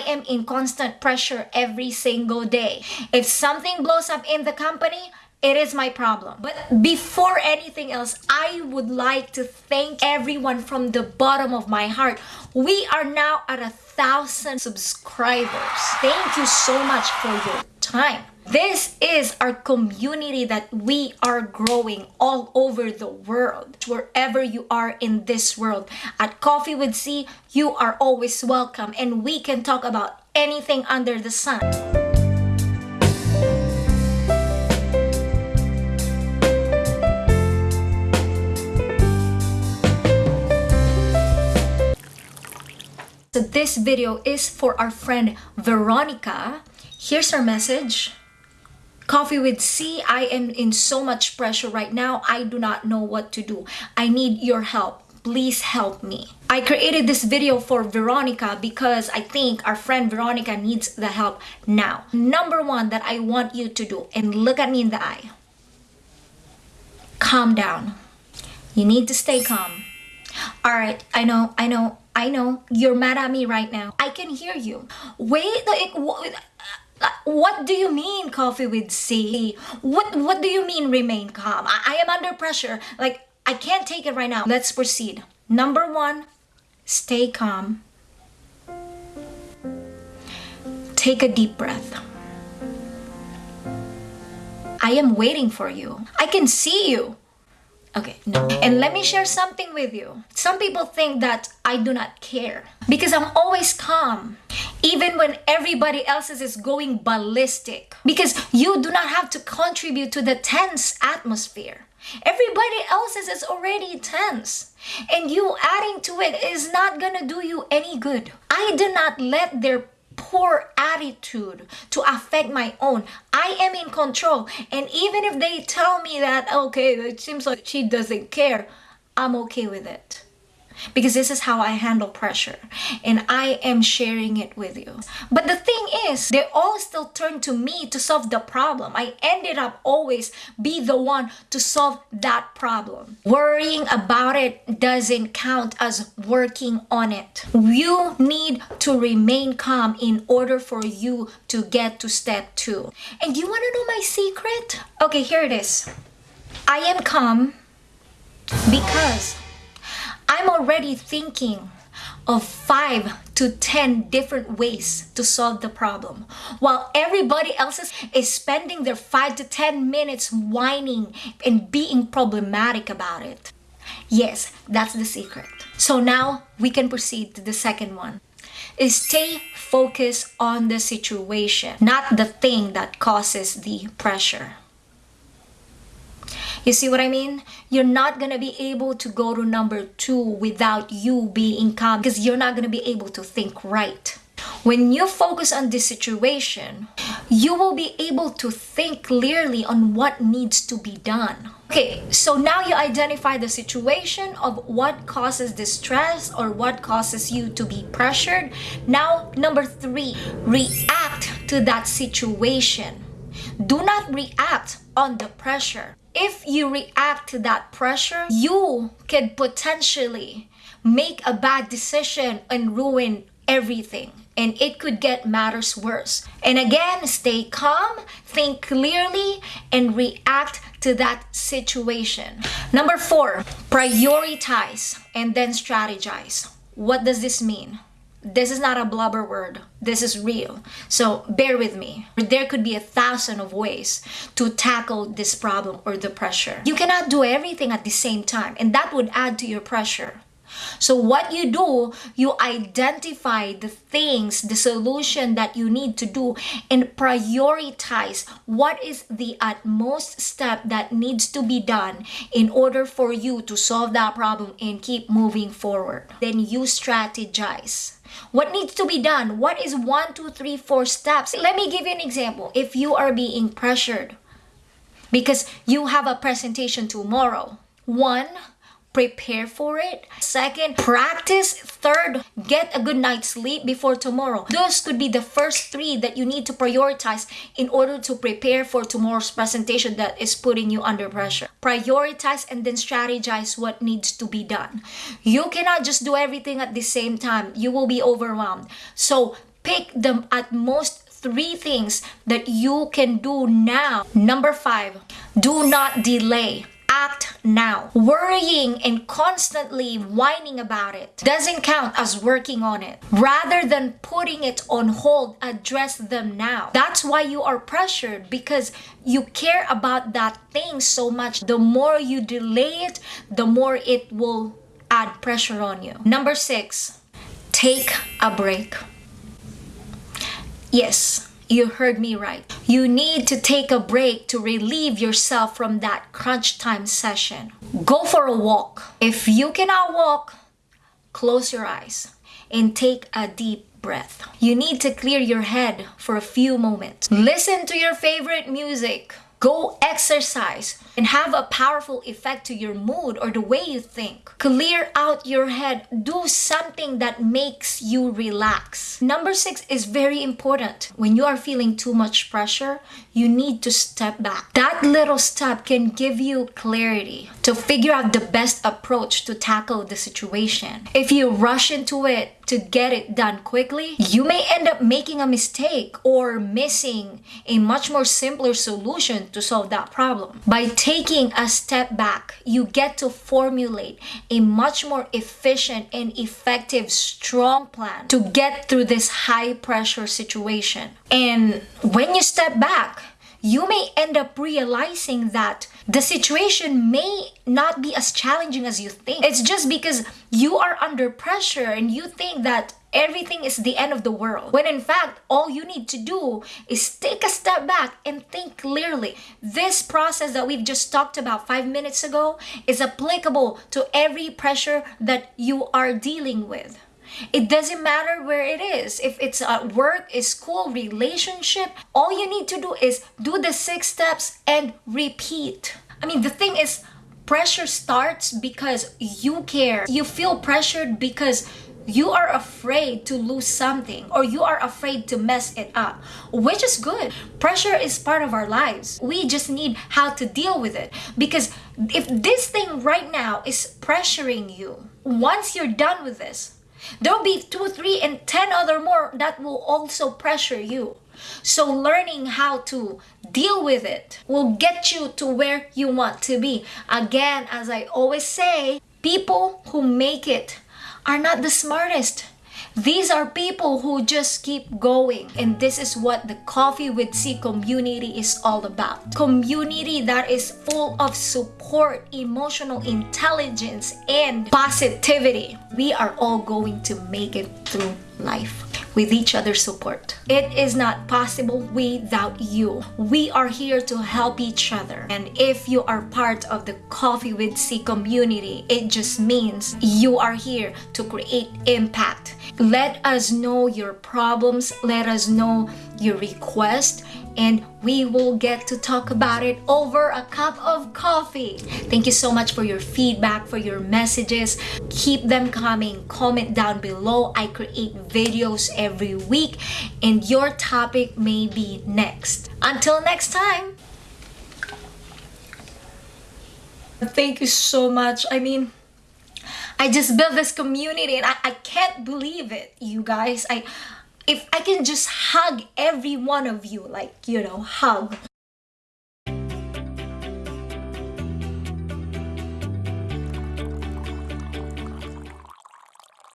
I am in constant pressure every single day. If something blows up in the company, it is my problem. But before anything else, I would like to thank everyone from the bottom of my heart. We are now at a thousand subscribers. Thank you so much for your time. This is our community that we are growing all over the world. Wherever you are in this world, at Coffee with C, you are always welcome and we can talk about anything under the sun. So this video is for our friend Veronica. Here's her message. Coffee with C, I am in so much pressure right now. I do not know what to do. I need your help. Please help me. I created this video for Veronica because I think our friend Veronica needs the help now. Number one that I want you to do, and look at me in the eye. Calm down. You need to stay calm. All right, I know, I know, I know you're mad at me right now. I can hear you. Wait, like, what, uh, uh, what do you mean coffee with C? What what do you mean remain calm? I, I am under pressure. Like I can't take it right now. Let's proceed. Number one, stay calm. Take a deep breath. I am waiting for you. I can see you. Okay, no. And let me share something with you. Some people think that I do not care because I'm always calm, even when everybody else's is going ballistic. Because you do not have to contribute to the tense atmosphere. Everybody else's is already tense. And you adding to it is not gonna do you any good. I do not let their poor attitude to affect my own. I am in control. And even if they tell me that, okay, it seems like she doesn't care, I'm okay with it because this is how I handle pressure and I am sharing it with you. But the thing is, they all still turn to me to solve the problem. I ended up always be the one to solve that problem. Worrying about it doesn't count as working on it. You need to remain calm in order for you to get to step two. And you want to know my secret? Okay, here it is. I am calm because I'm already thinking of five to 10 different ways to solve the problem. While everybody else is spending their five to 10 minutes whining and being problematic about it. Yes, that's the secret. So now we can proceed to the second one. Is stay focused on the situation, not the thing that causes the pressure. You see what I mean? You're not going to be able to go to number two without you being calm because you're not going to be able to think right. When you focus on this situation, you will be able to think clearly on what needs to be done. Okay, so now you identify the situation of what causes distress or what causes you to be pressured. Now, number three, react to that situation. Do not react on the pressure if you react to that pressure, you can potentially make a bad decision and ruin everything and it could get matters worse. And again, stay calm, think clearly, and react to that situation. Number four, prioritize and then strategize. What does this mean? This is not a blubber word. This is real. So bear with me. There could be a thousand of ways to tackle this problem or the pressure. You cannot do everything at the same time and that would add to your pressure so what you do, you identify the things, the solution that you need to do and prioritize what is the utmost step that needs to be done in order for you to solve that problem and keep moving forward. Then you strategize. What needs to be done? What is one, two, three, four steps? Let me give you an example. If you are being pressured because you have a presentation tomorrow, one, prepare for it. Second, practice. Third, get a good night's sleep before tomorrow. Those could be the first three that you need to prioritize in order to prepare for tomorrow's presentation that is putting you under pressure. Prioritize and then strategize what needs to be done. You cannot just do everything at the same time. You will be overwhelmed. So pick the at most three things that you can do now. Number five, do not delay act now. Worrying and constantly whining about it doesn't count as working on it. Rather than putting it on hold, address them now. That's why you are pressured because you care about that thing so much. The more you delay it, the more it will add pressure on you. Number six, take a break. Yes, you heard me right. You need to take a break to relieve yourself from that crunch time session. Go for a walk. If you cannot walk, close your eyes and take a deep breath. You need to clear your head for a few moments. Listen to your favorite music. Go exercise and have a powerful effect to your mood or the way you think. Clear out your head. Do something that makes you relax. Number six is very important. When you are feeling too much pressure, you need to step back. That little step can give you clarity to figure out the best approach to tackle the situation. If you rush into it to get it done quickly, you may end up making a mistake or missing a much more simpler solution to solve that problem. By a step back, you get to formulate a much more efficient and effective, strong plan to get through this high pressure situation. And when you step back, you may end up realizing that the situation may not be as challenging as you think. It's just because you are under pressure and you think that everything is the end of the world. When in fact, all you need to do is take a step back and think clearly. This process that we've just talked about five minutes ago is applicable to every pressure that you are dealing with. It doesn't matter where it is. If it's at work, school, relationship, all you need to do is do the six steps and repeat. I mean, the thing is, pressure starts because you care. You feel pressured because you are afraid to lose something or you are afraid to mess it up, which is good. Pressure is part of our lives. We just need how to deal with it because if this thing right now is pressuring you, once you're done with this, There'll be two, three, and ten other more that will also pressure you. So learning how to deal with it will get you to where you want to be. Again, as I always say, people who make it are not the smartest. These are people who just keep going. And this is what the Coffee with C community is all about. Community that is full of support, emotional intelligence, and positivity. We are all going to make it through life with each other's support. It is not possible without you. We are here to help each other. And if you are part of the Coffee with C community, it just means you are here to create impact. Let us know your problems. Let us know your request and we will get to talk about it over a cup of coffee. Thank you so much for your feedback, for your messages. Keep them coming. Comment down below. I create videos every week and your topic may be next. Until next time. Thank you so much. I mean, I just built this community and I, I can't believe it, you guys. I if I can just hug every one of you, like, you know, hug.